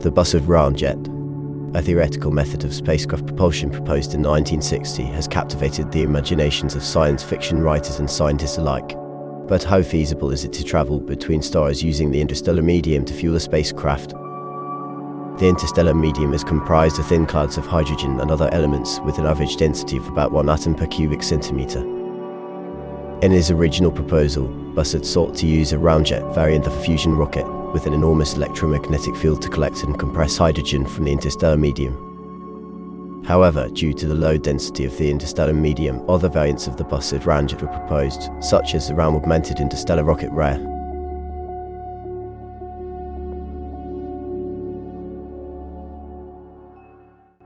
The Bussard Ramjet, a theoretical method of spacecraft propulsion proposed in 1960, has captivated the imaginations of science fiction writers and scientists alike. But how feasible is it to travel between stars using the interstellar medium to fuel a spacecraft? The interstellar medium is comprised of thin clouds of hydrogen and other elements with an average density of about one atom per cubic centimeter. In his original proposal, Bussard sought to use a ramjet variant of a fusion rocket with an enormous electromagnetic field to collect and compress hydrogen from the interstellar medium. However, due to the low density of the interstellar medium, other variants of the Bussard ramjet were proposed, such as the ram-augmented interstellar rocket RAIR,